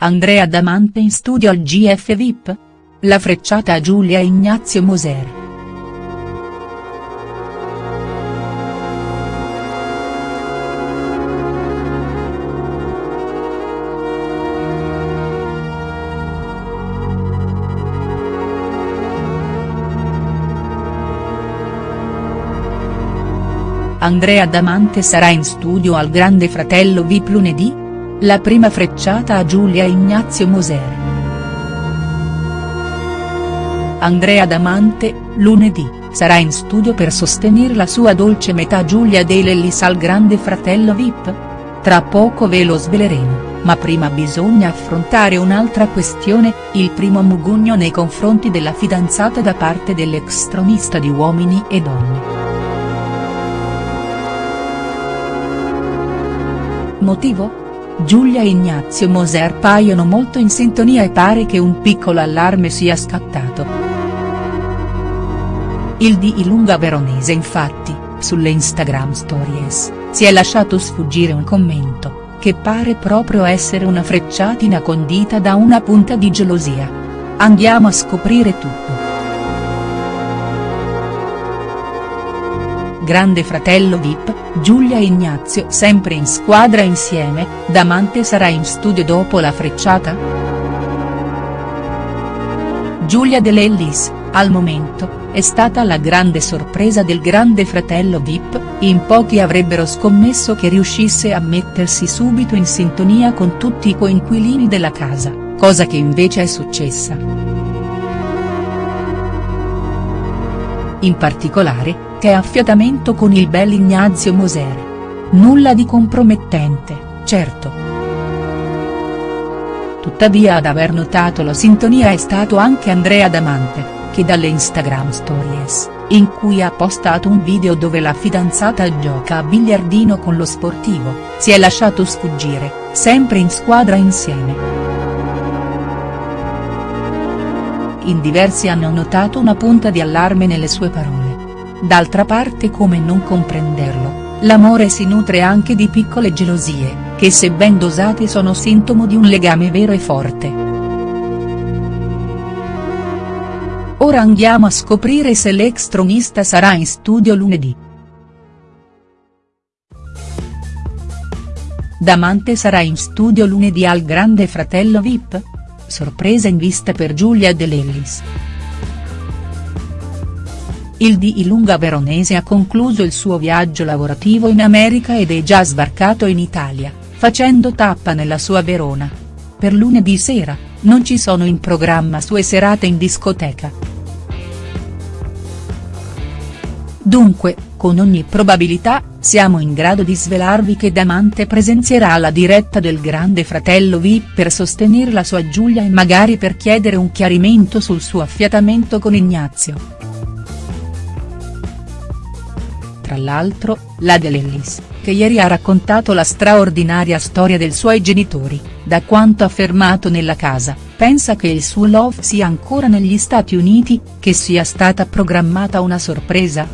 Andrea Damante in studio al GF VIP? La frecciata a Giulia Ignazio Moser. Andrea Damante sarà in studio al Grande Fratello VIP lunedì? La prima frecciata a Giulia Ignazio Moser. Andrea Damante, lunedì, sarà in studio per sostenere la sua dolce metà Giulia De Lellis al Grande Fratello VIP? Tra poco ve lo sveleremo, ma prima bisogna affrontare un'altra questione, il primo mugugno nei confronti della fidanzata da parte dell'ex tronista di Uomini e Donne. Motivo? Giulia e Ignazio Moser paiono molto in sintonia e pare che un piccolo allarme sia scattato. Il di Ilunga Veronese infatti, sulle Instagram Stories, si è lasciato sfuggire un commento, che pare proprio essere una frecciatina condita da una punta di gelosia. Andiamo a scoprire tutto. Grande fratello Vip, Giulia e Ignazio sempre in squadra insieme, Damante sarà in studio dopo la frecciata?. Giulia De Lellis, al momento, è stata la grande sorpresa del grande fratello Vip, in pochi avrebbero scommesso che riuscisse a mettersi subito in sintonia con tutti i coinquilini della casa, cosa che invece è successa. In particolare, che affiatamento con il bel Ignazio Moser. Nulla di compromettente, certo. Tuttavia ad aver notato la sintonia è stato anche Andrea Damante, che dalle Instagram Stories, in cui ha postato un video dove la fidanzata gioca a biliardino con lo sportivo, si è lasciato sfuggire, sempre in squadra insieme. In diversi hanno notato una punta di allarme nelle sue parole. D'altra parte come non comprenderlo, l'amore si nutre anche di piccole gelosie, che se ben dosate sono sintomo di un legame vero e forte. Ora andiamo a scoprire se l'ex tronista sarà in studio lunedì. Damante sarà in studio lunedì al Grande Fratello Vip? Sorpresa in vista per Giulia De Lellis. Il di Ilunga Veronese ha concluso il suo viaggio lavorativo in America ed è già sbarcato in Italia, facendo tappa nella sua Verona. Per lunedì sera, non ci sono in programma sue serate in discoteca. Dunque, con ogni probabilità, siamo in grado di svelarvi che Damante presenzierà alla diretta del Grande Fratello VIP per sostenere la sua Giulia e magari per chiedere un chiarimento sul suo affiatamento con Ignazio. Tra l'altro, la De Lellis, che ieri ha raccontato la straordinaria storia dei suoi genitori, da quanto affermato nella casa, pensa che il suo love sia ancora negli Stati Uniti, che sia stata programmata una sorpresa?.